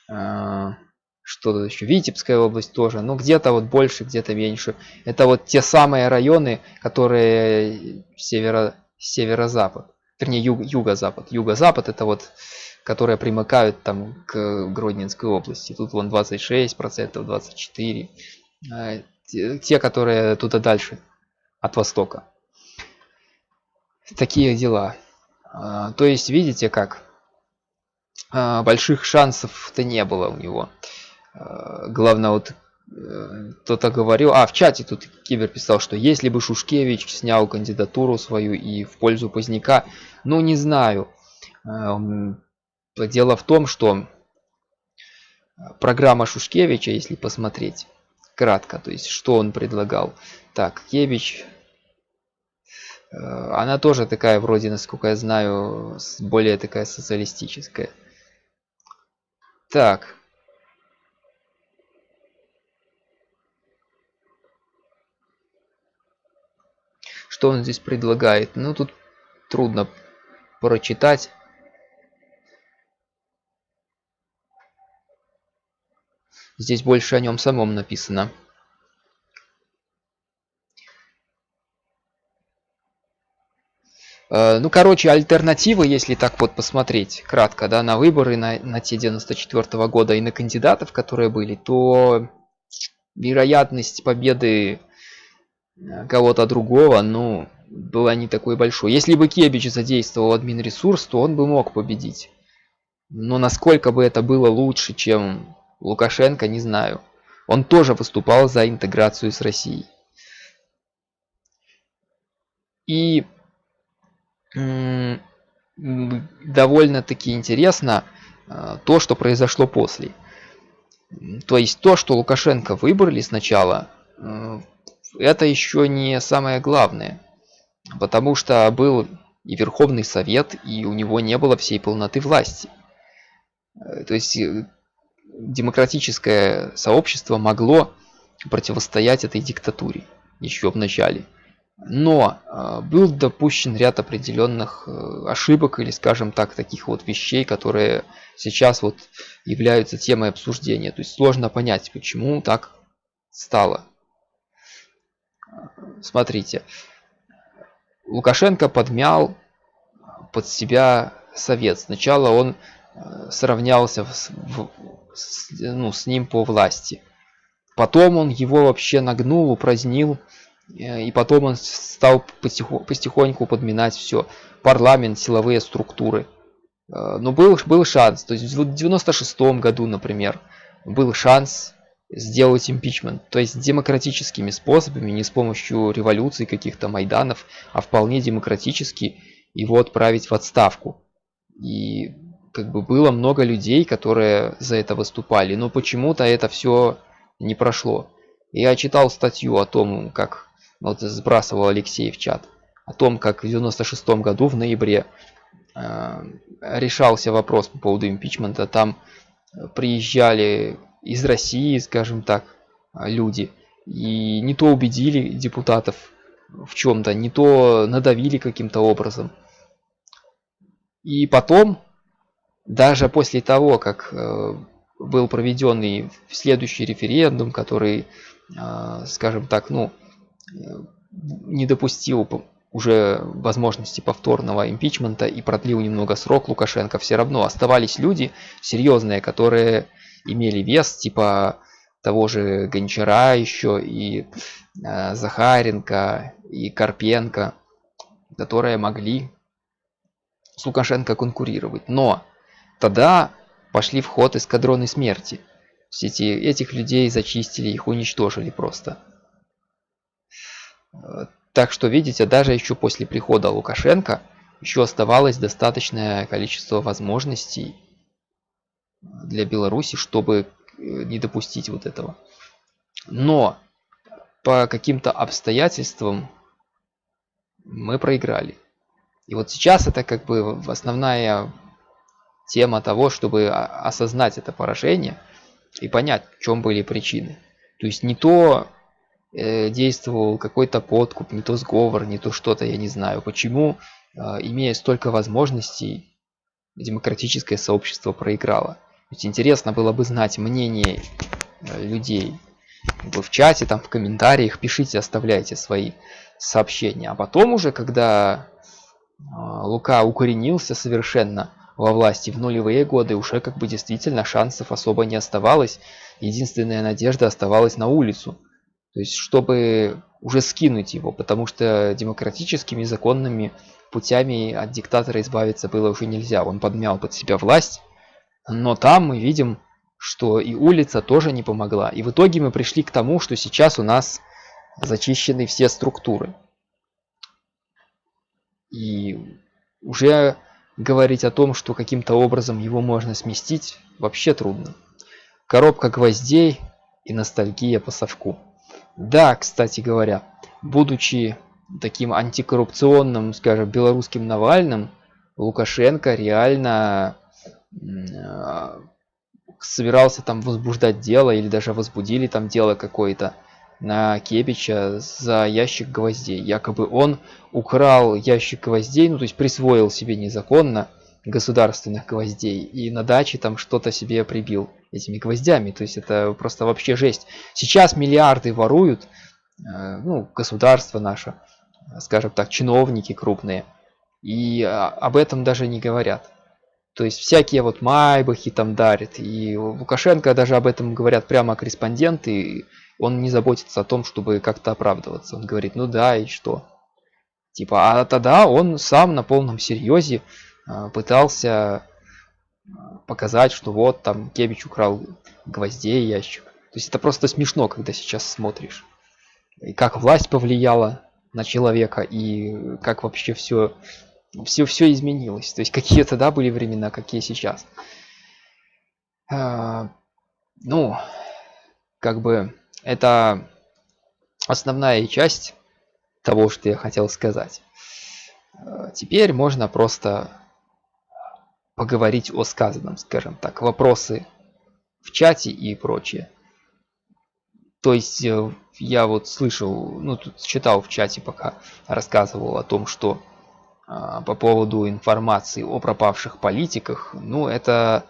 А, что тут еще? Витебская область тоже. Ну, где-то вот больше, где-то меньше. Это вот те самые районы, которые северо, северо-запад. Вернее, юг, юго-запад. Юго-запад это вот, которые примыкают там к Гродненской области. Тут вон 26%, 24%. А, те, которые туда дальше, от востока. Такие дела. А, то есть, видите как? А, больших шансов-то не было у него. А, главное, вот э, кто-то говорил, а в чате тут Кибер писал, что если бы Шушкевич снял кандидатуру свою и в пользу Поздняка, ну не знаю. А, дело в том, что программа Шушкевича, если посмотреть кратко, то есть что он предлагал. Так, Кевич, э, она тоже такая вроде, насколько я знаю, более такая социалистическая. Так. Что он здесь предлагает? Ну, тут трудно прочитать. Здесь больше о нем самом написано. Ну, короче, альтернативы, если так вот посмотреть кратко, да, на выборы на, на те 94 -го года и на кандидатов, которые были, то вероятность победы э, кого-то другого, ну, была не такой большой. Если бы Кебич задействовал админ ресурс, то он бы мог победить. Но насколько бы это было лучше, чем Лукашенко, не знаю. Он тоже выступал за интеграцию с Россией. И довольно-таки интересно а, то, что произошло после. То есть то, что Лукашенко выбрали сначала, э, это еще не самое главное. Потому что был и Верховный Совет, и у него не было всей полноты власти. Э, то есть э, демократическое сообщество могло противостоять этой диктатуре еще в начале. Но э, был допущен ряд определенных э, ошибок или, скажем так, таких вот вещей, которые сейчас вот являются темой обсуждения. То есть сложно понять, почему так стало. Смотрите, Лукашенко подмял под себя совет. Сначала он э, сравнялся в, в, с, ну, с ним по власти. Потом он его вообще нагнул, упразднил и потом он стал потихоньку подминать все. Парламент, силовые структуры. Э, но был, был шанс. То есть в 96 году, например, был шанс сделать импичмент. То есть демократическими способами, не с помощью революции каких-то майданов, а вполне демократически его отправить в отставку. И как бы было много людей, которые за это выступали, но почему-то это все не прошло. Я читал статью о том, как вот сбрасывал Алексей в чат, о том, как в 96 году в ноябре э, решался вопрос по поводу импичмента. Там приезжали из России, скажем так, люди, и не то убедили депутатов в чем-то, не то надавили каким-то образом. И потом, даже после того, как э, был проведенный следующий референдум, который, э, скажем так, ну, не допустил уже возможности повторного импичмента и продлил немного срок Лукашенко, все равно оставались люди серьезные, которые имели вес, типа того же Гончара еще, и э, Захаренко, и Карпенко, которые могли с Лукашенко конкурировать. Но тогда пошли в ход эскадроны смерти. Все эти, этих людей зачистили, их уничтожили просто. Так что, видите, даже еще после прихода Лукашенко еще оставалось достаточное количество возможностей для Беларуси, чтобы не допустить вот этого. Но по каким-то обстоятельствам мы проиграли. И вот сейчас это как бы основная тема того, чтобы осознать это поражение и понять, в чем были причины. То есть не то э, действовал какой-то подкуп, не то сговор, не то что-то, я не знаю. Почему, э, имея столько возможностей, демократическое сообщество проиграло. Ведь интересно было бы знать мнение э, людей. Вы в чате, там в комментариях пишите, оставляйте свои сообщения. А потом уже, когда Лука укоренился совершенно во власти в нулевые годы, уже как бы действительно шансов особо не оставалось. Единственная надежда оставалась на улицу. То есть, чтобы уже скинуть его, потому что демократическими законными путями от диктатора избавиться было уже нельзя. Он подмял под себя власть, но там мы видим, что и улица тоже не помогла. И в итоге мы пришли к тому, что сейчас у нас зачищены все структуры. И уже говорить о том, что каким-то образом его можно сместить, вообще трудно. Коробка гвоздей и ностальгия по совку. Да, кстати говоря, будучи таким антикоррупционным, скажем, белорусским Навальным, Лукашенко реально а, собирался там возбуждать дело или даже возбудили там дело какое-то на Кебича за ящик гвоздей. Якобы он украл ящик гвоздей, ну то есть присвоил себе незаконно государственных гвоздей и на даче там что-то себе прибил этими гвоздями. То есть это просто вообще жесть. Сейчас миллиарды воруют, э, ну государство наше, скажем так, чиновники крупные, и а, об этом даже не говорят. То есть всякие вот майбахи там дарят. И Лукашенко даже об этом говорят прямо корреспонденты. Он не заботится о том, чтобы как-то оправдываться. Он говорит, ну да, и что? Типа, а тогда он сам на полном серьезе пытался показать, что вот там Кебич украл гвоздей ящик. То есть это просто смешно, когда сейчас смотришь. И как власть повлияла на человека, и как вообще все все, все изменилось. То есть какие тогда были времена, какие сейчас. А, ну, как бы это основная часть того, что я хотел сказать. Теперь можно просто поговорить о сказанном, скажем так, вопросы в чате и прочее. То есть э, я вот слышал, ну тут читал в чате, пока рассказывал о том, что а, по поводу информации о пропавших политиках, ну это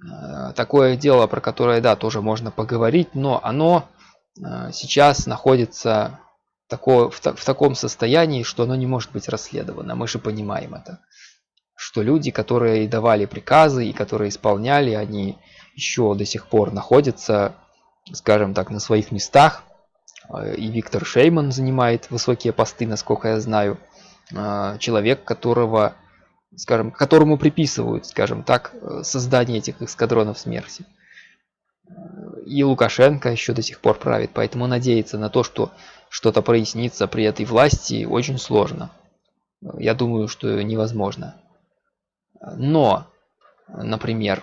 а, такое дело, про которое, да, тоже можно поговорить, но оно а, сейчас находится такое, в, в таком состоянии, что оно не может быть расследовано. Мы же понимаем это. Что люди, которые давали приказы и которые исполняли, они еще до сих пор находятся, скажем так, на своих местах. И Виктор Шейман занимает высокие посты, насколько я знаю. А, человек, которого, скажем, которому приписывают, скажем так, создание этих эскадронов смерти. И Лукашенко еще до сих пор правит, поэтому надеяться на то, что что-то прояснится при этой власти, очень сложно. Я думаю, что невозможно. Но, например,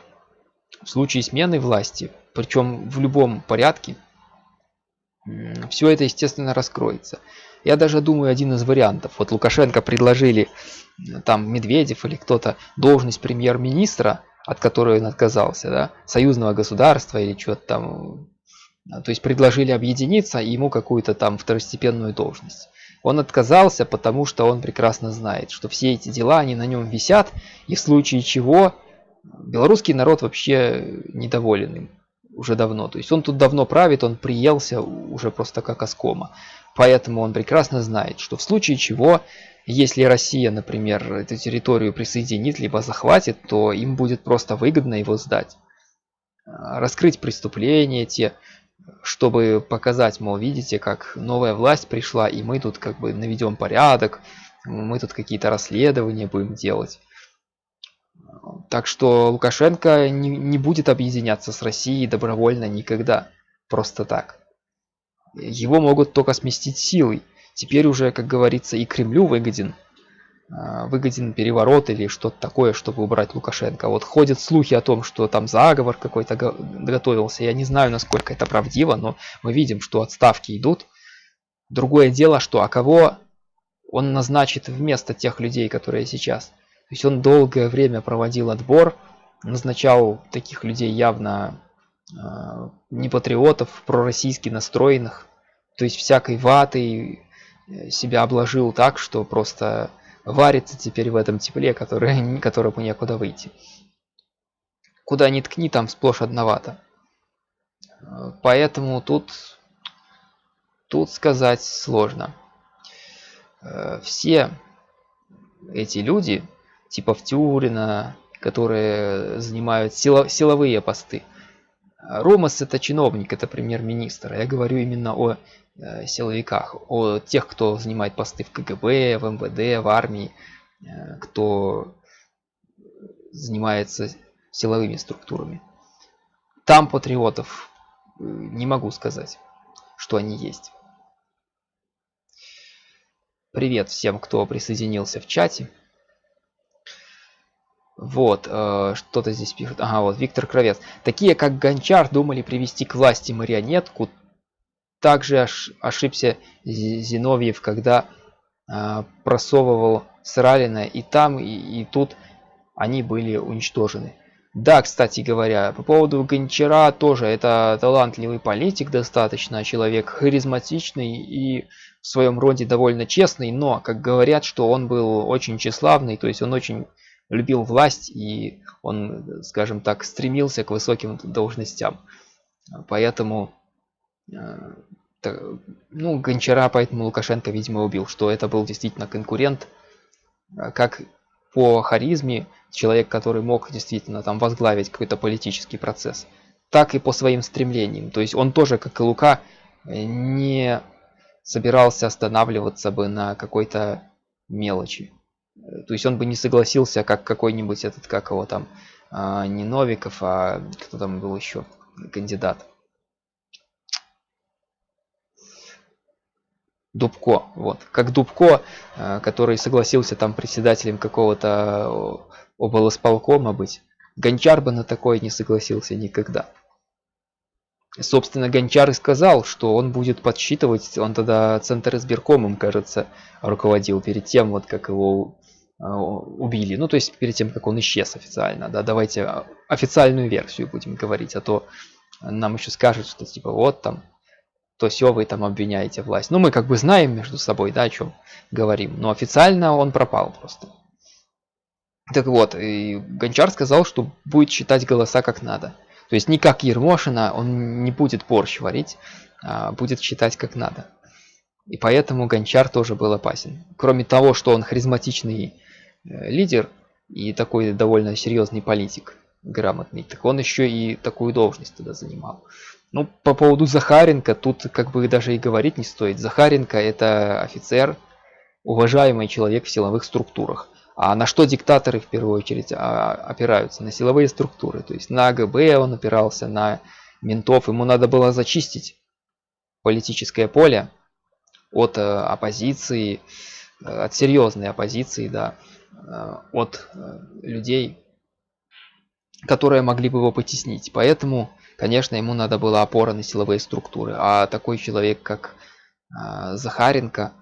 в случае смены власти, причем в любом порядке, все это, естественно, раскроется. Я даже думаю, один из вариантов. Вот Лукашенко предложили, там, Медведев или кто-то, должность премьер-министра, от которой он отказался, да, союзного государства или что-то там. То есть предложили объединиться и ему какую-то там второстепенную должность. Он отказался, потому что он прекрасно знает, что все эти дела, они на нем висят, и в случае чего белорусский народ вообще недоволен им уже давно. То есть он тут давно правит, он приелся уже просто как оскома. Поэтому он прекрасно знает, что в случае чего, если Россия, например, эту территорию присоединит, либо захватит, то им будет просто выгодно его сдать. Раскрыть преступления те, чтобы показать, мол, видите, как новая власть пришла, и мы тут как бы наведем порядок, мы тут какие-то расследования будем делать. Так что Лукашенко не, не будет объединяться с Россией добровольно никогда. Просто так. Его могут только сместить силой. Теперь уже, как говорится, и Кремлю выгоден выгоден переворот или что-то такое, чтобы убрать Лукашенко. Вот ходят слухи о том, что там заговор какой-то готовился. Я не знаю, насколько это правдиво, но мы видим, что отставки идут. Другое дело, что а кого он назначит вместо тех людей, которые сейчас. То есть он долгое время проводил отбор, назначал таких людей явно э, не патриотов, пророссийски настроенных. То есть всякой ватой э, себя обложил так, что просто варится теперь в этом тепле, который, которому некуда выйти. Куда ни ткни, там сплошь одновато. Поэтому тут, тут сказать сложно. Э, все эти люди, типа Втюрина, которые занимают сило, силовые посты. Ромас это чиновник, это премьер-министр. Я говорю именно о Э, силовиках, о тех, кто занимает посты в КГБ, в МВД, в армии, э, кто занимается силовыми структурами. Там патриотов э, не могу сказать, что они есть. Привет всем, кто присоединился в чате. Вот, э, что-то здесь пишут. Ага, вот Виктор Кровец. Такие, как Гончар, думали привести к власти марионетку, также ошибся Зиновьев, когда а, просовывал Сралина и там, и, и тут они были уничтожены. Да, кстати говоря, по поводу Гончара тоже это талантливый политик достаточно, человек харизматичный и в своем роде довольно честный, но, как говорят, что он был очень тщеславный, то есть он очень любил власть и он, скажем так, стремился к высоким должностям. Поэтому Э, ну, Гончара, поэтому Лукашенко, видимо, убил, что это был действительно конкурент, э, как по харизме, человек, который мог действительно там возглавить какой-то политический процесс, так и по своим стремлениям. То есть он тоже, как и Лука, не собирался останавливаться бы на какой-то мелочи. То есть он бы не согласился, как какой-нибудь этот, как его там, а, не Новиков, а кто там был еще кандидат. Дубко, вот, как Дубко, э, который согласился там председателем какого-то э, облсполкома быть. Гончар бы на такое не согласился никогда. Собственно, Гончар и сказал, что он будет подсчитывать, он тогда Центр избиркомом, кажется, руководил перед тем, вот как его э, убили. Ну, то есть перед тем, как он исчез официально. Да, давайте официальную версию будем говорить, а то нам еще скажут, что типа вот там то все вы там обвиняете власть. Ну, мы как бы знаем между собой, да, о чем говорим. Но официально он пропал просто. Так вот, и Гончар сказал, что будет считать голоса как надо. То есть не как Ермошина, он не будет борщ варить, а будет считать как надо. И поэтому Гончар тоже был опасен. Кроме того, что он харизматичный э, лидер и такой довольно серьезный политик, грамотный, так он еще и такую должность тогда занимал. Ну, по поводу Захаренко, тут как бы даже и говорить не стоит. Захаренко это офицер, уважаемый человек в силовых структурах. А на что диктаторы в первую очередь а, опираются? На силовые структуры. То есть на ГБ он опирался, на ментов. Ему надо было зачистить политическое поле от э, оппозиции, э, от серьезной оппозиции, да. Э, от э, людей, которые могли бы его потеснить. Поэтому, конечно, ему надо было опора на силовые структуры. А такой человек, как э, Захаренко,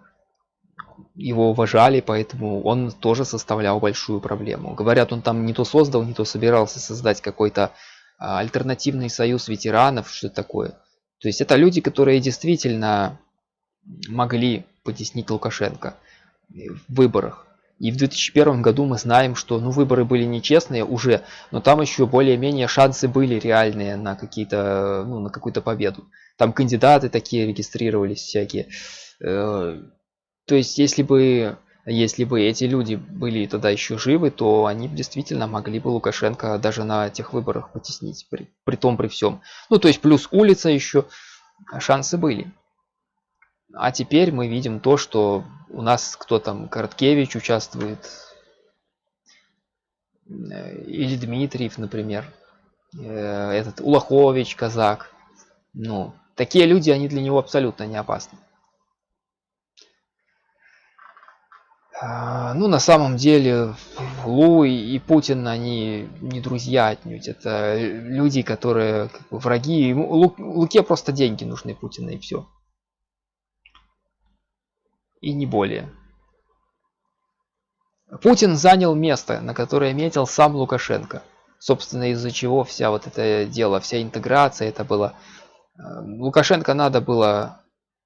его уважали, поэтому он тоже составлял большую проблему. Говорят, он там не то создал, не то собирался создать какой-то альтернативный союз ветеранов, что такое. То есть это люди, которые действительно могли потеснить Лукашенко в выборах. И в 2001 году мы знаем, что ну, выборы были нечестные уже, но там еще более-менее шансы были реальные на какие-то, ну, на какую-то победу. Там кандидаты такие регистрировались всякие. Э, то есть, если бы, если бы эти люди были тогда еще живы, то они действительно могли бы Лукашенко даже на тех выборах потеснить, при, при том при всем. Ну, то есть, плюс улица еще, шансы были. А теперь мы видим то, что у нас кто там, Короткевич участвует, э, или Дмитриев, например, э, этот Улахович, казак. Ну, такие люди, они для него абсолютно не опасны. А, ну, на самом деле, Лу и Путин, они не друзья отнюдь. Это люди, которые как бы, враги. Лу, Луке просто деньги нужны Путина и все. И не более. Путин занял место, на которое метил сам Лукашенко. Собственно, из-за чего вся вот это дело, вся интеграция, это было... Э, Лукашенко надо было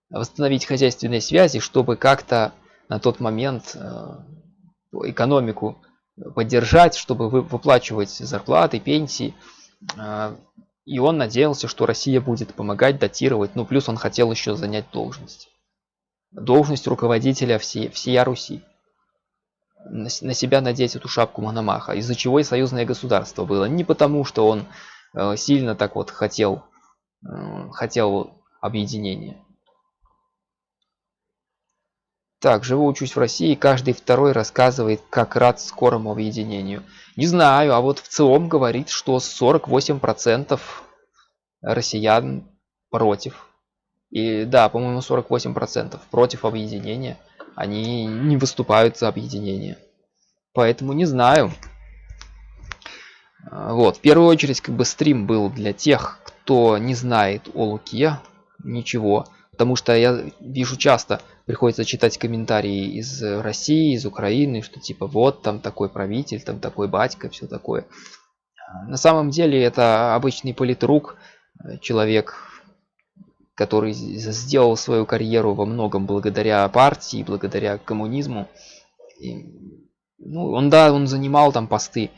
восстановить хозяйственные связи, чтобы как-то на тот момент э, экономику поддержать, чтобы выплачивать зарплаты, пенсии. Э, и он надеялся, что Россия будет помогать датировать. Ну, плюс он хотел еще занять должность. Должность руководителя всей, всея Руси. На, на себя надеть эту шапку Мономаха. Из-за чего и союзное государство было. Не потому, что он э, сильно так вот хотел, хотел объединения. Так, живу, учусь в России, каждый второй рассказывает, как рад скорому объединению. Не знаю, а вот в целом говорит, что 48% россиян против. И да, по-моему, 48% против объединения. Они не выступают за объединение. Поэтому не знаю. А, вот, в первую очередь, как бы стрим был для тех, кто не знает о Луке ничего. Потому что я вижу часто, приходится читать комментарии из России, из Украины, что типа вот там такой правитель, там такой батька, все такое. На самом деле это обычный политрук, человек, который сделал свою карьеру во многом благодаря партии, благодаря коммунизму. И, ну, он, да, он занимал там посты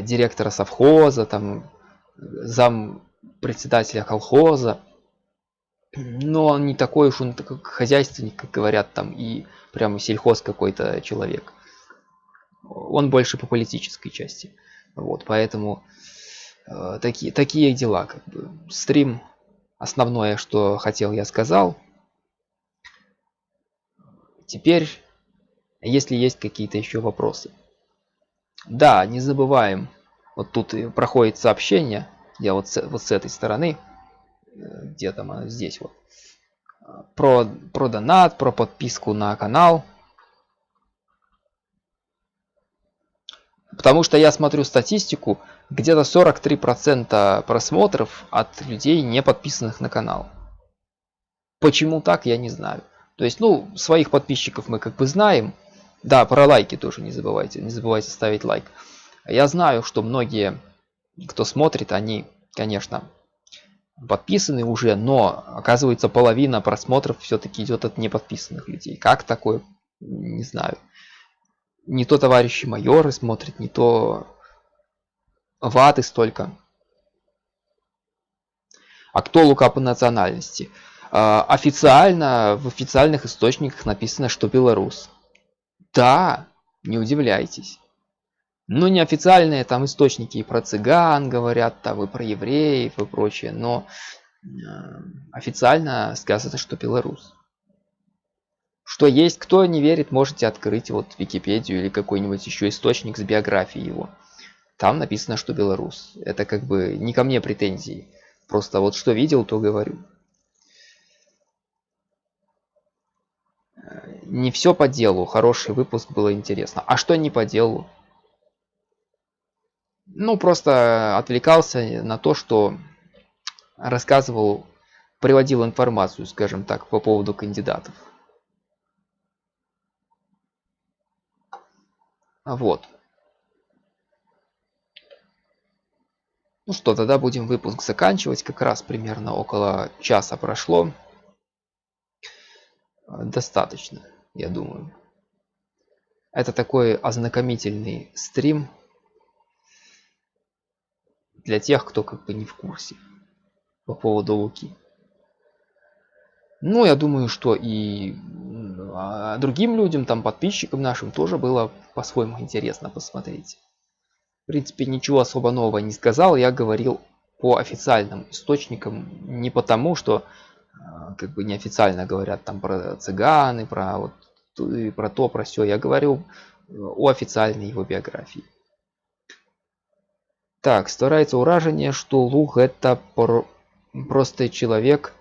директора совхоза, там зам председателя колхоза но он не такой уж он такой хозяйственник, как говорят там, и прямо сельхоз какой-то человек. Он больше по политической части. Вот, поэтому э, такие, такие дела. Как бы. Стрим, основное, что хотел, я сказал. Теперь, если есть какие-то еще вопросы. Да, не забываем, вот тут проходит сообщение, я вот с, вот с этой стороны, где там она здесь вот про про донат про подписку на канал потому что я смотрю статистику где-то 43 процента просмотров от людей не подписанных на канал почему так я не знаю то есть ну своих подписчиков мы как бы знаем да про лайки тоже не забывайте не забывайте ставить лайк я знаю что многие кто смотрит они конечно подписаны уже, но оказывается половина просмотров все-таки идет от неподписанных людей. Как такое? Не знаю. Не то товарищи майоры смотрят, не то ваты столько. А кто Лука по национальности? А, официально, в официальных источниках написано, что белорус. Да, не удивляйтесь. Ну, неофициальные там источники и про цыган говорят, там и про евреев и прочее, но э, официально сказано, что белорус. Что есть, кто не верит, можете открыть вот Википедию или какой-нибудь еще источник с биографией его. Там написано, что белорус. Это как бы не ко мне претензии. Просто вот что видел, то говорю. не все по делу, хороший выпуск было интересно. А что не по делу? Ну, просто отвлекался на то, что рассказывал, приводил информацию, скажем так, по поводу кандидатов. Вот. Ну что, тогда будем выпуск заканчивать. Как раз примерно около часа прошло. Достаточно, я думаю. Это такой ознакомительный стрим для тех, кто как бы не в курсе по поводу Луки. Ну, я думаю, что и а, другим людям, там, подписчикам нашим тоже было по-своему интересно посмотреть. В принципе, ничего особо нового не сказал, я говорил по официальным источникам, не потому, что а, как бы неофициально говорят там про цыганы, про вот про то, про все. Я говорю о официальной его биографии. Так, старается уражение, что Луг это про просто человек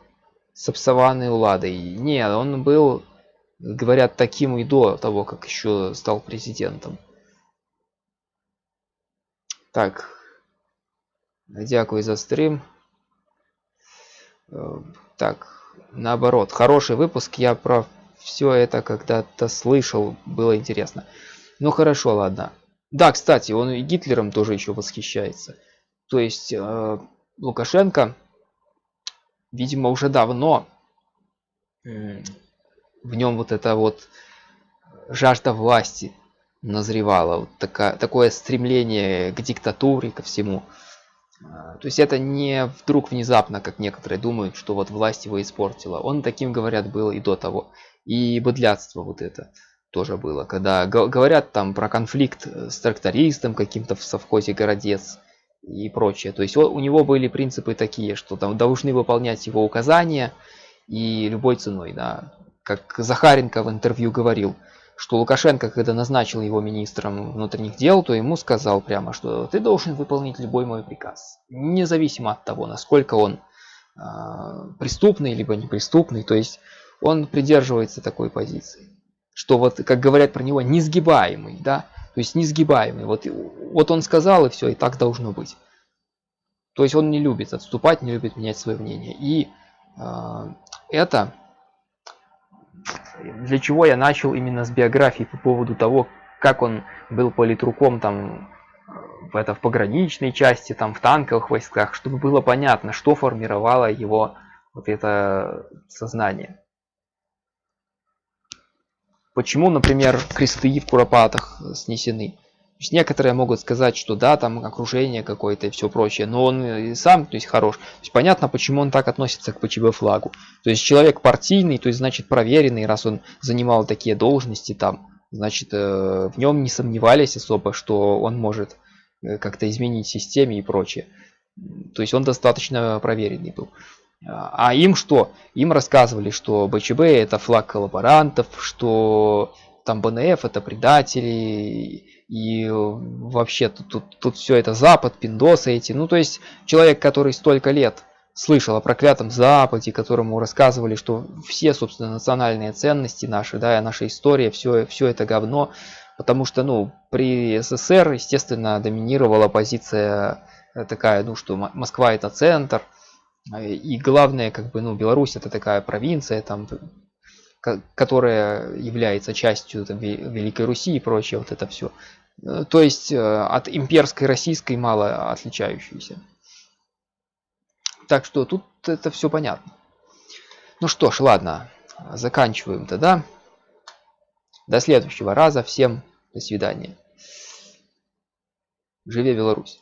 с обсованной уладой. Не, он был, говорят, таким и до того, как еще стал президентом. Так, дякую за стрим. Э, так, наоборот, хороший выпуск, я про все это когда-то слышал, было интересно. Ну хорошо, ладно. Да, кстати, он и Гитлером тоже еще восхищается. То есть э, Лукашенко, видимо, уже давно в нем вот это вот жажда власти назревала. Вот такая, такое стремление к диктатуре, ко всему. А, то есть это не вдруг внезапно, как некоторые думают, что вот власть его испортила. Он таким, говорят, был и до того. И быдлятство вот это тоже было. Когда говорят там про конфликт э, с трактористом каким-то в совхозе Городец и прочее. То есть у него были принципы такие, что там должны выполнять его указания и любой ценой. Да. Как Захаренко в интервью говорил, что Лукашенко, когда назначил его министром внутренних дел, то ему сказал прямо, что ты должен выполнить любой мой приказ, независимо от того, насколько он э, преступный либо неприступный. То есть он придерживается такой позиции что вот, как говорят про него, несгибаемый, да, то есть несгибаемый. Вот, вот он сказал, и все, и так должно быть. То есть он не любит отступать, не любит менять свое мнение. И э, это для чего я начал именно с биографии по поводу того, как он был политруком там в, это, в пограничной части, там в танковых войсках, чтобы было понятно, что формировало его вот это сознание. Почему, например, кресты в Куропатах снесены? То есть некоторые могут сказать, что да, там окружение какое-то и все прочее, но он и сам, то есть хорош. То есть понятно, почему он так относится к ПЧБ флагу. То есть человек партийный, то есть значит проверенный, раз он занимал такие должности там, значит э, в нем не сомневались особо, что он может э, как-то изменить системе и прочее. То есть он достаточно проверенный был. А им что? Им рассказывали, что БЧБ это флаг коллаборантов, что там БНФ это предатели, и вообще тут, тут, тут все это Запад, пиндосы эти. Ну, то есть человек, который столько лет слышал о проклятом Западе, которому рассказывали, что все, собственно, национальные ценности наши, да, наша история, все, все это говно, потому что, ну, при СССР, естественно, доминировала позиция такая, ну, что Москва это центр, и главное, как бы, ну, Беларусь это такая провинция, там, которая является частью там, Великой Руси и прочее, вот это все. Э, то есть э, от имперской российской мало отличающейся. Так что тут это все понятно. Ну что ж, ладно, заканчиваем тогда. До следующего раза. Всем до свидания. Живе Беларусь!